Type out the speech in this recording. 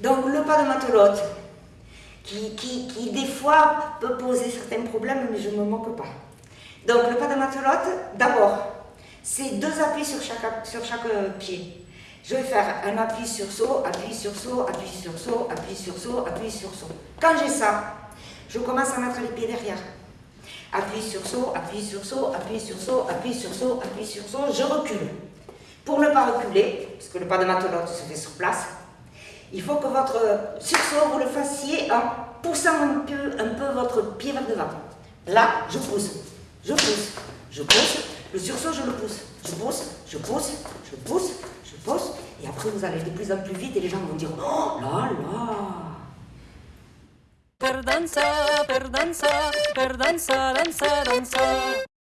Donc le pas de matelote, qui, qui, qui, des fois peut poser certains problèmes, mais je ne me moque pas. Donc le pas de matelote, d'abord, c'est deux appuis sur chaque, sur chaque pied. Je vais faire un appui sur saut, appui sur saut, appui sur saut, appui sur saut, appui sur saut. Quand j'ai ça, je commence à mettre les pieds derrière. Appui sur saut, appui sur saut, appui sur saut, appui sur saut, appuie sur saut, je recule. Pour ne pas reculer, parce que le pas de matelote se fait sur place, il faut que votre sursaut, vous le fassiez en poussant un peu, un peu votre pied vers devant. Là, je pousse, je pousse, je pousse, le sursaut, je le pousse, je pousse, je pousse, je pousse, je pousse, et après vous allez de plus en plus vite et les gens vont dire « Oh là là !» per dansar, per dansar, per dansar, dansar, dansar.